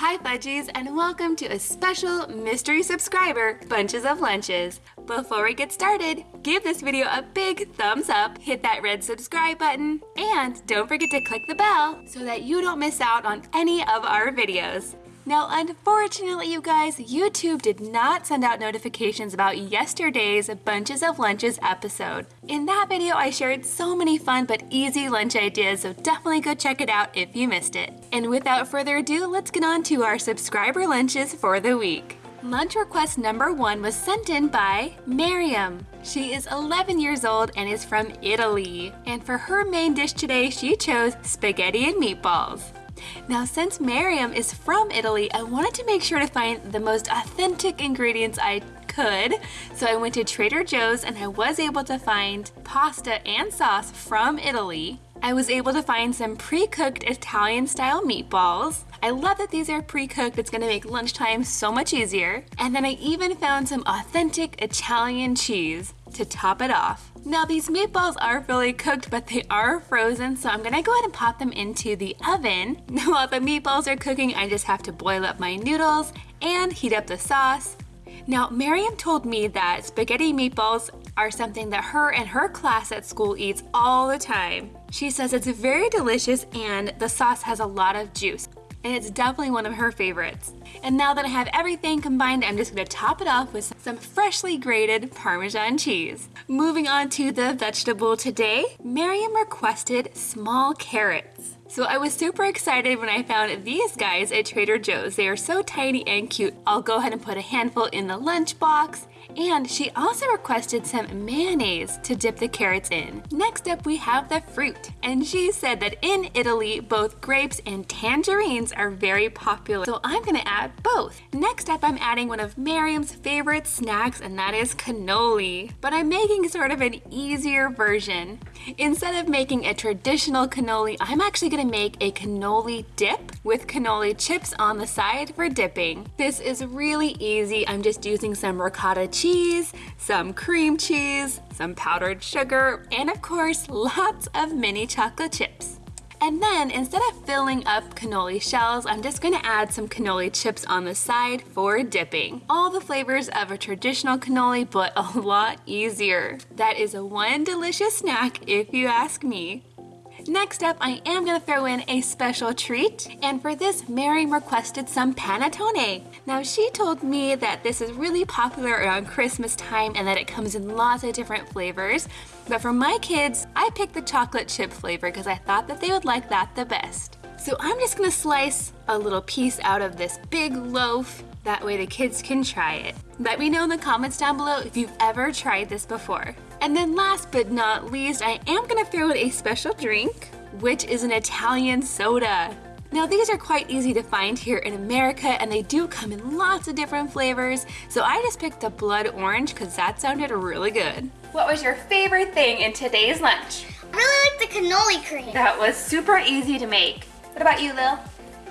Hi Fudgies and welcome to a special mystery subscriber Bunches of Lunches. Before we get started, give this video a big thumbs up, hit that red subscribe button, and don't forget to click the bell so that you don't miss out on any of our videos. Now, unfortunately, you guys, YouTube did not send out notifications about yesterday's Bunches of Lunches episode. In that video, I shared so many fun but easy lunch ideas, so definitely go check it out if you missed it. And without further ado, let's get on to our subscriber lunches for the week. Lunch request number one was sent in by Miriam. She is 11 years old and is from Italy. And for her main dish today, she chose spaghetti and meatballs. Now, since Miriam is from Italy, I wanted to make sure to find the most authentic ingredients I could. So I went to Trader Joe's and I was able to find pasta and sauce from Italy. I was able to find some pre-cooked Italian style meatballs. I love that these are pre-cooked, it's gonna make lunchtime so much easier. And then I even found some authentic Italian cheese to top it off. Now these meatballs are fully cooked, but they are frozen, so I'm gonna go ahead and pop them into the oven. While the meatballs are cooking, I just have to boil up my noodles and heat up the sauce. Now, Miriam told me that spaghetti meatballs are something that her and her class at school eats all the time. She says it's very delicious and the sauce has a lot of juice and it's definitely one of her favorites. And now that I have everything combined, I'm just gonna top it off with some freshly grated Parmesan cheese. Moving on to the vegetable today, Miriam requested small carrots. So I was super excited when I found these guys at Trader Joe's. They are so tiny and cute. I'll go ahead and put a handful in the lunchbox and she also requested some mayonnaise to dip the carrots in. Next up we have the fruit. And she said that in Italy, both grapes and tangerines are very popular. So I'm gonna add both. Next up, I'm adding one of Miriam's favorite snacks and that is cannoli. But I'm making sort of an easier version. Instead of making a traditional cannoli, I'm actually gonna make a cannoli dip with cannoli chips on the side for dipping. This is really easy. I'm just using some ricotta cheese, some cream cheese, some powdered sugar, and of course, lots of mini chocolate chips. And then instead of filling up cannoli shells, I'm just gonna add some cannoli chips on the side for dipping. All the flavors of a traditional cannoli, but a lot easier. That is a one delicious snack if you ask me. Next up, I am gonna throw in a special treat, and for this, Mary requested some panettone. Now, she told me that this is really popular around Christmas time and that it comes in lots of different flavors, but for my kids, I picked the chocolate chip flavor because I thought that they would like that the best. So I'm just gonna slice a little piece out of this big loaf that way the kids can try it. Let me know in the comments down below if you've ever tried this before. And then last but not least, I am gonna throw in a special drink, which is an Italian soda. Now these are quite easy to find here in America and they do come in lots of different flavors. So I just picked a blood orange because that sounded really good. What was your favorite thing in today's lunch? I really like the cannoli cream. That was super easy to make. What about you, Lil?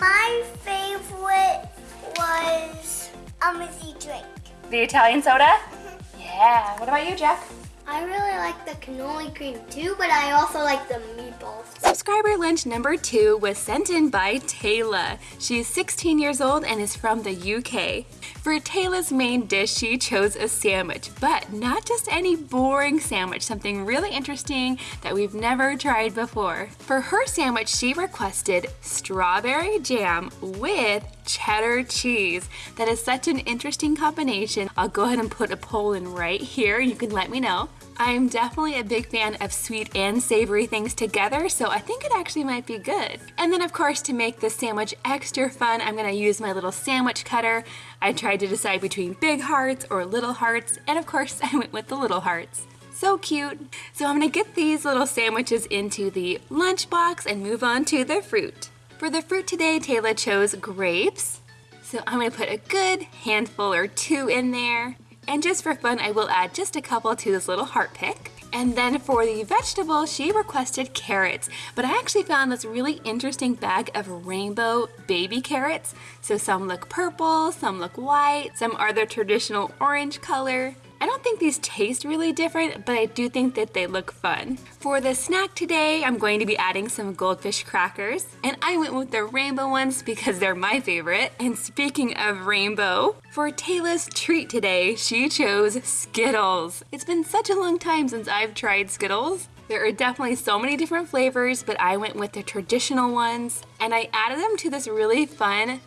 My favorite was a mizzy drink. The Italian soda? Mm-hmm. Yeah. What about you, Jack? I really like the cannoli cream too, but I also like the meatballs. Subscriber lunch number two was sent in by Taylor. She's 16 years old and is from the UK. For Taylor's main dish, she chose a sandwich, but not just any boring sandwich, something really interesting that we've never tried before. For her sandwich, she requested strawberry jam with cheddar cheese. That is such an interesting combination. I'll go ahead and put a poll in right here. You can let me know. I'm definitely a big fan of sweet and savory things together, so I think it actually might be good. And then of course, to make this sandwich extra fun, I'm gonna use my little sandwich cutter. I tried to decide between big hearts or little hearts, and of course I went with the little hearts. So cute. So I'm gonna get these little sandwiches into the lunchbox and move on to the fruit. For the fruit today, Taylor chose grapes. So I'm gonna put a good handful or two in there. And just for fun, I will add just a couple to this little heart pick. And then for the vegetable, she requested carrots, but I actually found this really interesting bag of rainbow baby carrots. So some look purple, some look white, some are the traditional orange color. I don't think these taste really different, but I do think that they look fun. For the snack today, I'm going to be adding some goldfish crackers, and I went with the rainbow ones because they're my favorite. And speaking of rainbow, for Taylor's treat today, she chose Skittles. It's been such a long time since I've tried Skittles. There are definitely so many different flavors, but I went with the traditional ones, and I added them to this really fun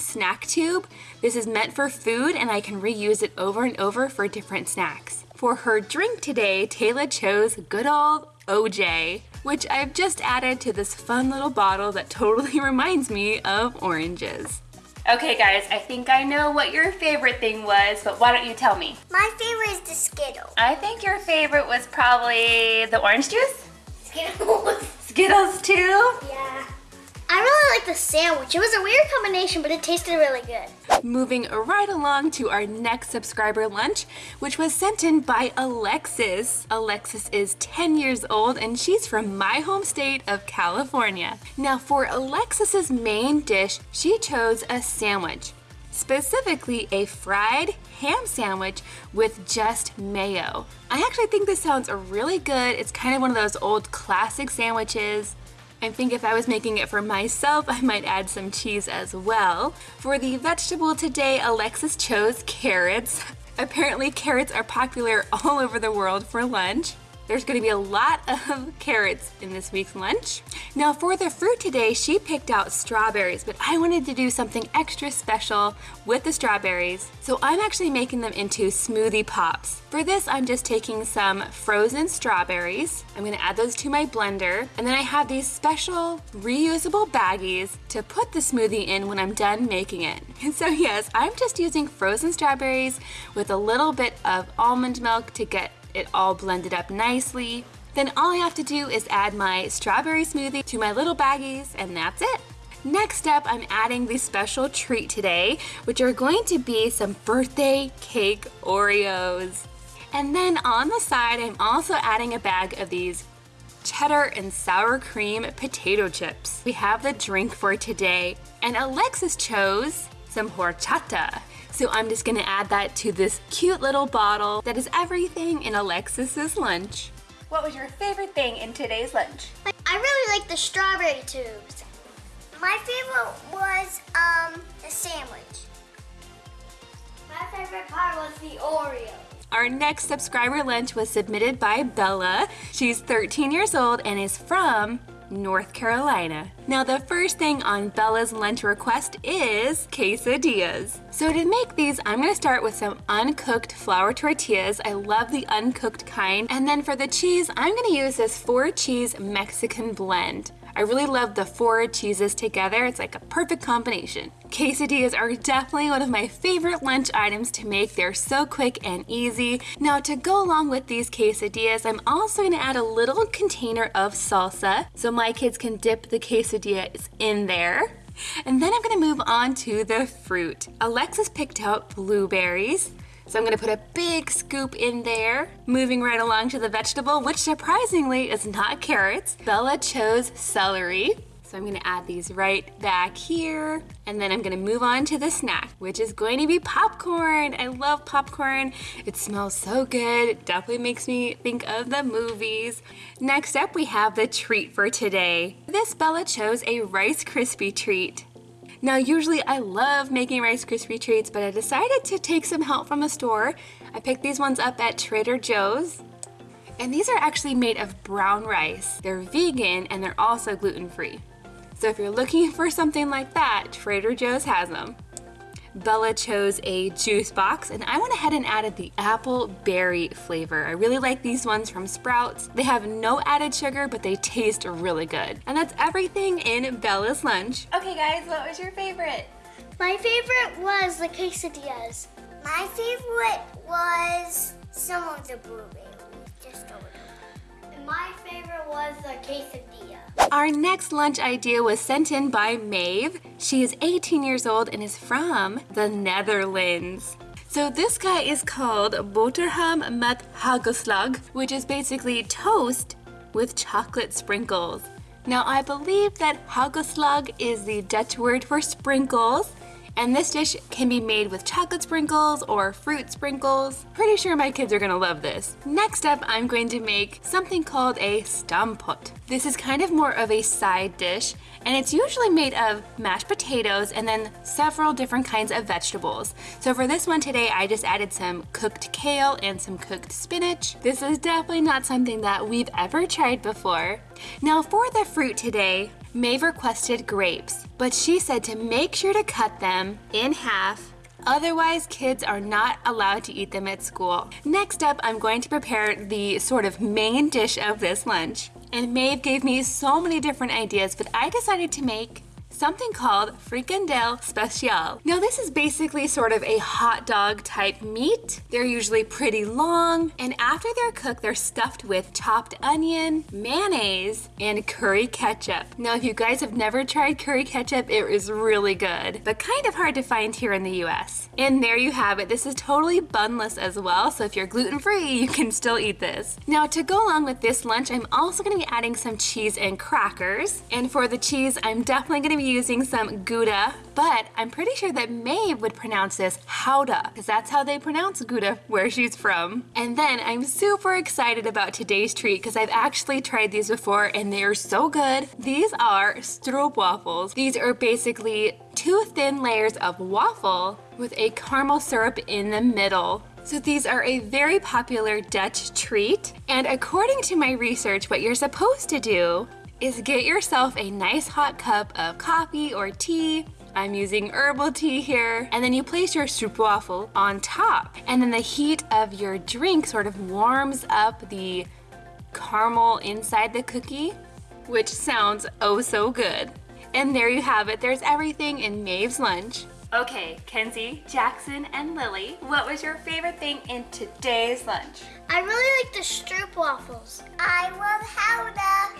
snack tube. This is meant for food and I can reuse it over and over for different snacks. For her drink today, Taylor chose good old OJ, which I've just added to this fun little bottle that totally reminds me of oranges. Okay guys, I think I know what your favorite thing was, but why don't you tell me? My favorite is the Skittles. I think your favorite was probably the orange juice? Skittles. Skittles too? Yeah. I really like the sandwich. It was a weird combination, but it tasted really good. Moving right along to our next subscriber lunch, which was sent in by Alexis. Alexis is 10 years old and she's from my home state of California. Now for Alexis's main dish, she chose a sandwich specifically a fried ham sandwich with just mayo. I actually think this sounds really good. It's kind of one of those old classic sandwiches. I think if I was making it for myself, I might add some cheese as well. For the vegetable today, Alexis chose carrots. Apparently carrots are popular all over the world for lunch. There's gonna be a lot of carrots in this week's lunch. Now for the fruit today, she picked out strawberries, but I wanted to do something extra special with the strawberries. So I'm actually making them into smoothie pops. For this, I'm just taking some frozen strawberries. I'm gonna add those to my blender. And then I have these special reusable baggies to put the smoothie in when I'm done making it. And so yes, I'm just using frozen strawberries with a little bit of almond milk to get it all blended up nicely. Then all I have to do is add my strawberry smoothie to my little baggies and that's it. Next up, I'm adding the special treat today, which are going to be some birthday cake Oreos. And then on the side, I'm also adding a bag of these cheddar and sour cream potato chips. We have the drink for today, and Alexis chose some horchata. So I'm just gonna add that to this cute little bottle that is everything in Alexis's lunch. What was your favorite thing in today's lunch? I really like the strawberry tubes. My favorite was um the sandwich. My favorite part was the Oreo. Our next subscriber lunch was submitted by Bella. She's 13 years old and is from North Carolina. Now the first thing on Bella's lunch request is quesadillas. So to make these, I'm gonna start with some uncooked flour tortillas. I love the uncooked kind. And then for the cheese, I'm gonna use this four cheese Mexican blend. I really love the four cheeses together. It's like a perfect combination. Quesadillas are definitely one of my favorite lunch items to make. They're so quick and easy. Now to go along with these quesadillas, I'm also gonna add a little container of salsa so my kids can dip the quesadillas in there. And then I'm gonna move on to the fruit. Alexis picked out blueberries. So I'm gonna put a big scoop in there. Moving right along to the vegetable, which surprisingly is not carrots. Bella chose celery. So I'm gonna add these right back here. And then I'm gonna move on to the snack, which is going to be popcorn. I love popcorn. It smells so good. It definitely makes me think of the movies. Next up, we have the treat for today. This Bella chose a Rice Krispie treat. Now usually I love making Rice Krispie treats, but I decided to take some help from a store. I picked these ones up at Trader Joe's. And these are actually made of brown rice. They're vegan and they're also gluten-free. So if you're looking for something like that, Trader Joe's has them. Bella chose a juice box and I went ahead and added the apple berry flavor. I really like these ones from Sprouts. They have no added sugar, but they taste really good. And that's everything in Bella's lunch. Okay guys, what was your favorite? My favorite was the quesadillas. My favorite was some of the blueberries, just over there. And my favorite was the quesadilla. Our next lunch idea was sent in by Maeve. She is 18 years old and is from the Netherlands. So this guy is called boterham met hagelslag, which is basically toast with chocolate sprinkles. Now I believe that hagelslag is the Dutch word for sprinkles, And this dish can be made with chocolate sprinkles or fruit sprinkles. Pretty sure my kids are gonna love this. Next up, I'm going to make something called a stamppot. This is kind of more of a side dish and it's usually made of mashed potatoes and then several different kinds of vegetables. So for this one today, I just added some cooked kale and some cooked spinach. This is definitely not something that we've ever tried before. Now for the fruit today, Maeve requested grapes, but she said to make sure to cut them in half Otherwise, kids are not allowed to eat them at school. Next up, I'm going to prepare the sort of main dish of this lunch. And Maeve gave me so many different ideas, but I decided to make something called frikandel special. Now this is basically sort of a hot dog type meat. They're usually pretty long and after they're cooked they're stuffed with chopped onion, mayonnaise, and curry ketchup. Now if you guys have never tried curry ketchup it is really good but kind of hard to find here in the US. And there you have it. This is totally bunless as well so if you're gluten free you can still eat this. Now to go along with this lunch I'm also going to be adding some cheese and crackers and for the cheese I'm definitely going to using some Gouda, but I'm pretty sure that Maeve would pronounce this Howda, because that's how they pronounce Gouda where she's from. And then I'm super excited about today's treat because I've actually tried these before and they are so good. These are stroopwafels. These are basically two thin layers of waffle with a caramel syrup in the middle. So these are a very popular Dutch treat. And according to my research, what you're supposed to do is get yourself a nice hot cup of coffee or tea. I'm using herbal tea here. And then you place your stroopwafel on top. And then the heat of your drink sort of warms up the caramel inside the cookie, which sounds oh so good. And there you have it. There's everything in Maeve's lunch. Okay, Kenzie, Jackson, and Lily, what was your favorite thing in today's lunch? I really like the stroopwafels. I love Howda.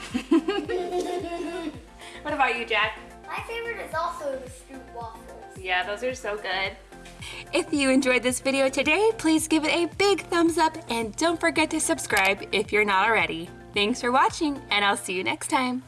what about you, Jack? My favorite is also the stroopwafels. Yeah, those are so good. If you enjoyed this video today, please give it a big thumbs up and don't forget to subscribe if you're not already. Thanks for watching and I'll see you next time.